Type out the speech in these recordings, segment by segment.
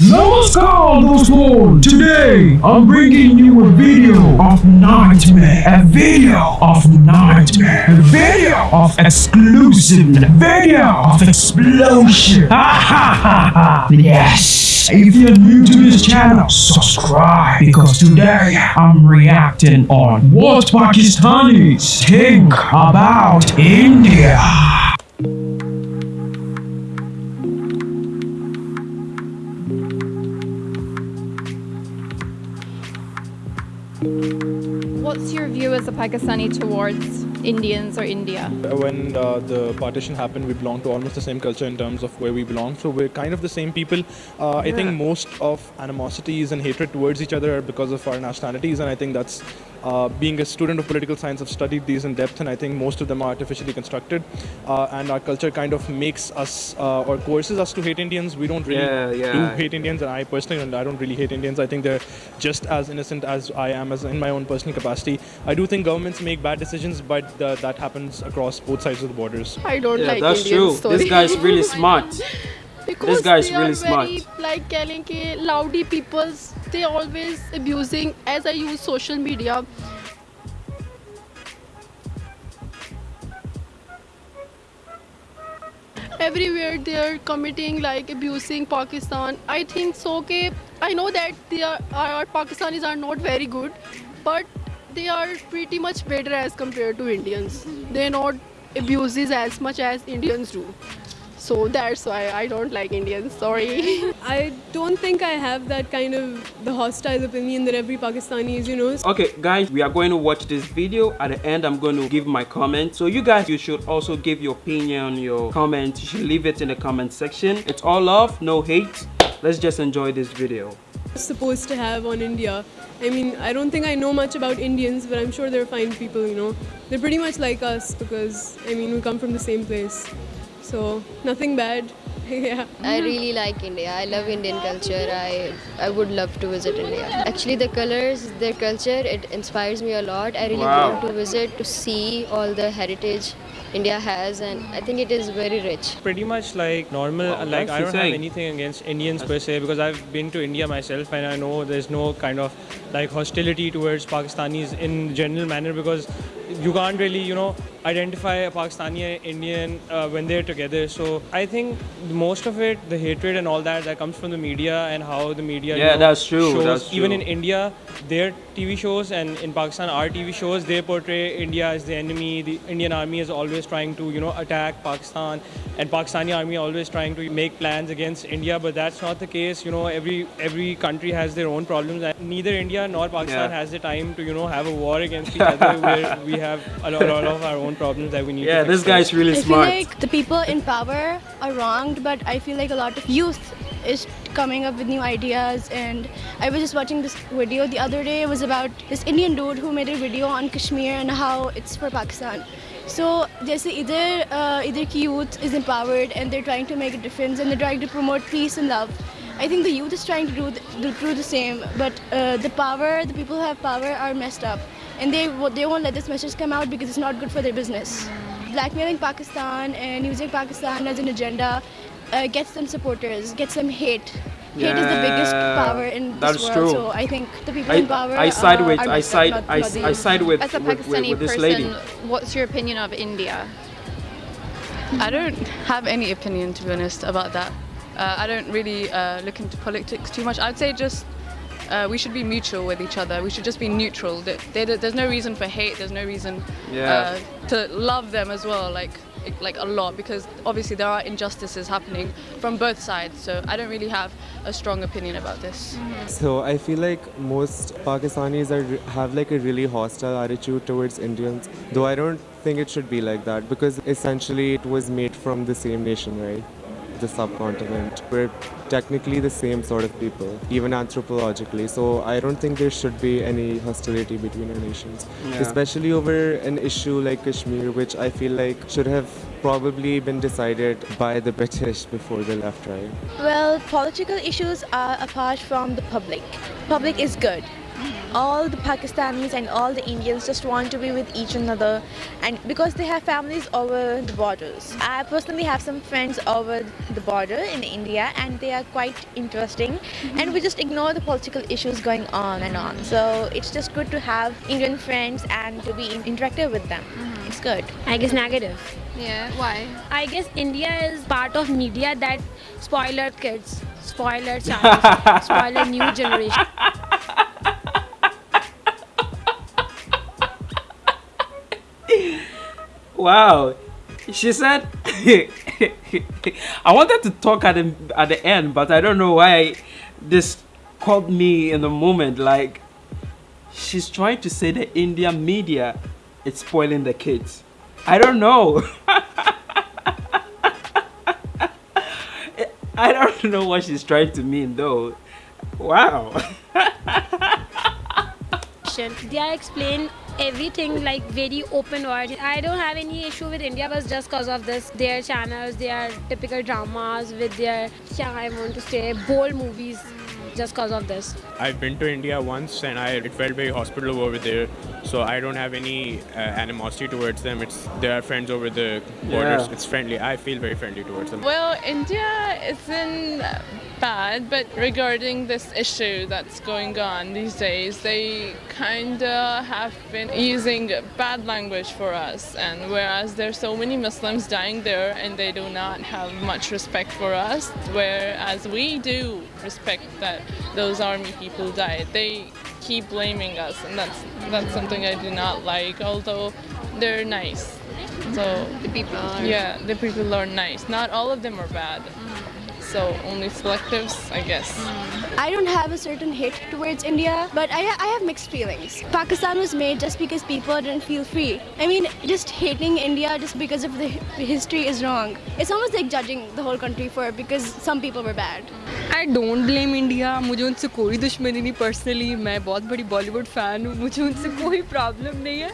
Namaskar, Doston! Today, I'm bringing you a video of nightmare, a video of nightmare, a video of exclusive, a video of explosion. Ha ha ha ha! Yes! If you're new to this channel, subscribe because today I'm reacting on what Pakistanis think about India. Pakistani towards Indians or India? When uh, the partition happened, we belonged to almost the same culture in terms of where we belong. So we're kind of the same people. Uh, I think most of animosities and hatred towards each other are because of our nationalities, and I think that's uh, being a student of political science, I've studied these in depth, and I think most of them are artificially constructed. Uh, and our culture kind of makes us uh, or coerces us to hate Indians. We don't really Yeah, yeah. do hate Indians, and I personally, and I don't really hate Indians. I think they're just as innocent as I am, as in my own personal capacity. I do think governments make bad decisions, but uh, that happens across both sides of the borders. I don't Yeah, like that's Indian true. story. This guy's really smart. Because guy's they really are very, smart. like telling ke loudy peoples they always abusing as I use social media. Everywhere they are committing like abusing Pakistan. I think so. Okay, I know that they are our Pakistanis are not very good, but they are pretty much better as compared to Indians. They not abuses as much as Indians do. So that's why I don't like Indians. Sorry. I don't think I have that kind of the hostile opinion that every Pakistani is, you know. Okay, guys, we are going to watch this video. At the end, I'm going to give my comment. So you guys, you should also give your opinion, your comment. You should leave it in the comment section. It's all love, no hate. Let's just enjoy this video. supposed to have on India. I mean, I don't think I know much about Indians, but I'm sure they're fine people, you know. They're pretty much like us because, I mean, we come from the same place. So, nothing bad. yeah. I really like India. I love Indian culture. I I would love to visit India. Actually, the colors, their culture, it inspires me a lot. I really Wow. want to visit to see all the heritage India has, and I think it is very rich. pretty much like normal Wow, like i don't insane. have anything against indians per se because i've been to india myself and i know there's no kind of like hostility towards pakistanis in general manner because you can't really you know identify a pakistani and indian uh, when they're together. So i think most of it the hatred and all that that comes from the media and how the media you Yeah, know, that's true, shows. that's even in india their tv shows and in pakistan our tv shows they portray india as the enemy. The indian army is always trying to you know attack pakistan. And pakistani army always trying to make plans against india. But that's not the case you know every every country has their own problems. And neither india nor pakistan Yeah. has the time to you know have a war against each other where we have a lot, a lot of our own problems that we need Yeah, to this fix guy's really I feel smart. like the people in power are wronged, but I feel like a lot of youth is coming up with new ideas. And I was just watching this video the other day. It was about this Indian dude who made a video on Kashmir and how it's for Pakistan. So, जैसे इधर uh, इधर की youth is empowered and they're trying to make a difference and they're trying to promote peace and love. I think the youth is trying to do the, do, do the same, but uh, the power, the people who have power are messed up, and they they won't let this message come out because it's not good for their business. Blackmailing Pakistan and using Pakistan as an agenda uh, gets them supporters, gets them hate. Hate is the biggest power in this that's world. true. So I think the people I, in power I side uh, with are I side not- I, not the I side with As a with, with, Pakistani with this person, lady. what's your opinion of India? I don't have any opinion, to be honest, about that. Uh, I don't really uh, look into politics too much. I'd say just uh, we should be mutual with each other. We should just be neutral. There- there- There's no reason for hate. There's no reason Yeah. uh, to love them as well, like like a lot, because obviously there are injustices happening from both sides. So I don't really have a strong opinion about this. So I feel like most Pakistanis are have like a really hostile attitude towards Indians. Though I don't think it should be like that because essentially it was made from the same nation, right? The subcontinent. We're technically the same sort of people, even anthropologically. So I don't think there should be any hostility between our nations, Yeah. especially over an issue like Kashmir, which I feel like should have probably been decided by the British before they left, right? Well, political issues are apart from the public. Public is good. All the Pakistanis and all the Indians just want to be with each another, and because they have families over the borders. I personally have some friends over the border in India, and they are quite interesting. And we just ignore the political issues going on and on. So it's just good to have Indian friends and to be interactive with them. Mm-hmm. It's good. I guess negative. Yeah, why? I guess India is part of media that spoil our kids, spoil our child, spoil our new generation. Wow. She said I wanted to talk at the at the end, but I don't know why this caught me in the moment. Like she's trying to say the Indian media is spoiling the kids. I don't know. I don't know what she's trying to mean though. Wow. They are explain everything like very open word. I don't have any issue with India but just cause of this. Their channels, their typical dramas with their, I want to say, bold movies just cause of this. I've been to India once and I it felt very hospitable over there. So I don't have any uh, animosity towards them. It's they are friends over the borders. Yeah. It's friendly. I feel very friendly towards them. Well, India isn't bad, but regarding this issue that's going on these days, they kind of have been using bad language for us. And whereas there's so many Muslims dying there and they do not have much respect for us, whereas we do respect that those army people died, they keep blaming us, and that's that's something I do not like. Although they're nice, so the people are. yeah, the people are nice. Not all of them are bad. Mm-hmm So only selectives, I guess. I don't have a certain hate towards India, but I, I have mixed feelings. Pakistan was made just because people didn't feel free. I mean, just hating India just because of the hi- history is wrong. It's almost like judging the whole country for it because some people were bad. I don't blame India मुझे उनसे कोई दुश्मनी नहीं personally मैं बहुत बड़ी Bollywood fan हूँ मुझे उनसे कोई प्रॉब्लम नहीं है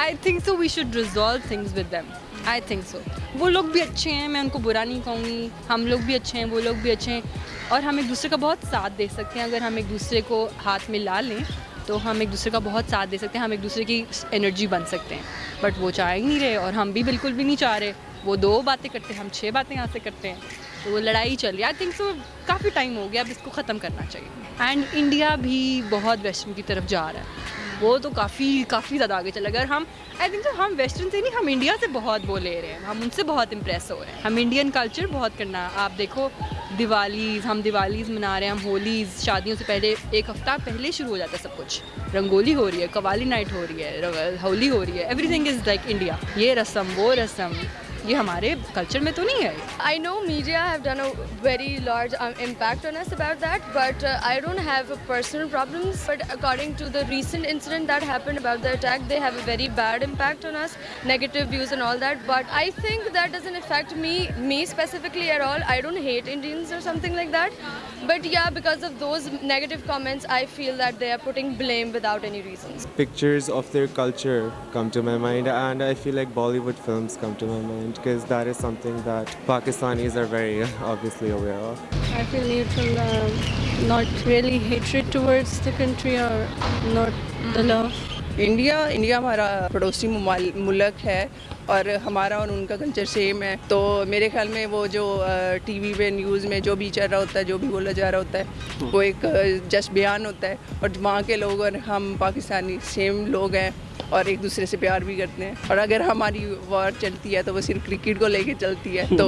I think so we should resolve things with them I think so वो लोग भी अच्छे हैं, मैं उनको बुरा नहीं कहूँगी। हम लोग भी अच्छे हैं, वो लोग भी अच्छे हैं। और हम एक दूसरे का बहुत साथ दे सकते हैं। अगर हम एक दूसरे को हाथ में ला लें तो हम एक दूसरे का बहुत साथ दे सकते हैं। हम एक दूसरे की एनर्जी बन सकते हैं। बट वो चाह ही नहीं रहे और हम भी बिल्कुल भी नहीं चाह रहे। वो दो बातें करते हैं, हम छः बातें यहाँ से करते हैं। तो वो लड़ाई चल रही आई थिंक सो काफ़ी टाइम हो गया। अब इसको ख़त्म करना चाहिए। एंड इंडिया भी बहुत वेस्टर्न की तरफ़ जा रहा है। वो तो काफ़ी काफ़ी ज़्यादा आगे चला गया। हम आई थिंक सो हम वेस्टर्न से नहीं, हम इंडिया से बहुत वो ले रहे हैं। हम उनसे बहुत इम्प्रेस हो रहे हैं। हम इंडियन कल्चर बहुत करना, आप देखो, दिवालीज, हम दिवालीज मना रहे हैं, हम होलीज, शादियों से पहले एक हफ़्ता पहले शुरू हो जाता है सब कुछ। रंगोली हो रही है कवाली नाइट हो रही है होली हो रही है एवरीथिंग इज़ लाइक इंडिया ये रस्म, वो रस्म। ये हमारे कल्चर में तो नहीं है। I know media have done a very large impact on us about that but I don't have personal problems but according to the recent incident that happened about the attack they have a very bad impact on us negative views and all that but I think that doesn't affect me me specifically at all I don't hate Indians और something like that But yeah, because of those negative comments, I feel that they are putting blame without any reasons. Pictures of their culture come to my mind, and I feel like Bollywood films come to my mind because that is something that Pakistanis are very obviously aware of. I feel neutral, uh, not really hatred towards the country or not the love. India India हमारा पड़ोसी मुल्क है और हमारा और उनका culture same है। तो मेरे ख्याल में वो जो टीवी पे न्यूज़ में जो भी चल रहा होता है, जो भी बोला जा रहा होता है, वो एक जस्ट बयान होता है। और वहाँ के लोग और हम पाकिस्तानी सेम लोग हैं। और एक दूसरे से प्यार भी करते हैं और अगर हमारी वॉर चलती है तो वो सिर्फ़ क्रिकेट को लेके चलती है तो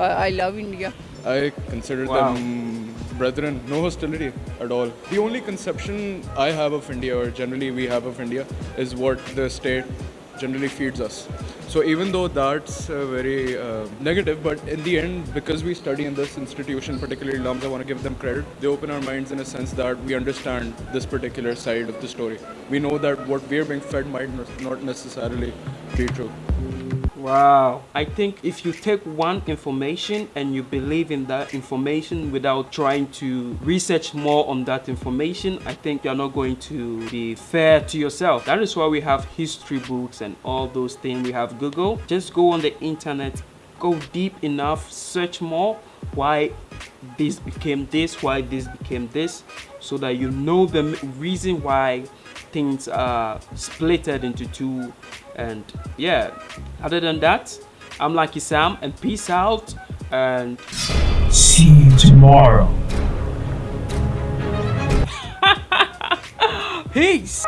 I love India I consider Wow. them brethren, no hostility at all. The only conception I have of India, or generally we have of India, is what the state generally feeds us. So even though that's uh, very uh, negative, but in the end, because we study in this institution, particularly LUMS, I want to give them credit. They open our minds in a sense that we understand this particular side of the story. We know that what we're being fed might not necessarily be true. Wow. I think if you take one information and you believe in that information without trying to research more on that information, I think you're not going to be fair to yourself. That is why we have history books and all those things. We have Google. Just go on the internet, go deep enough, search more why this became this why this became this so that you know the reason why things are splitted into two and yeah other than that i'm lucky sam and peace out and see you tomorrow. Peace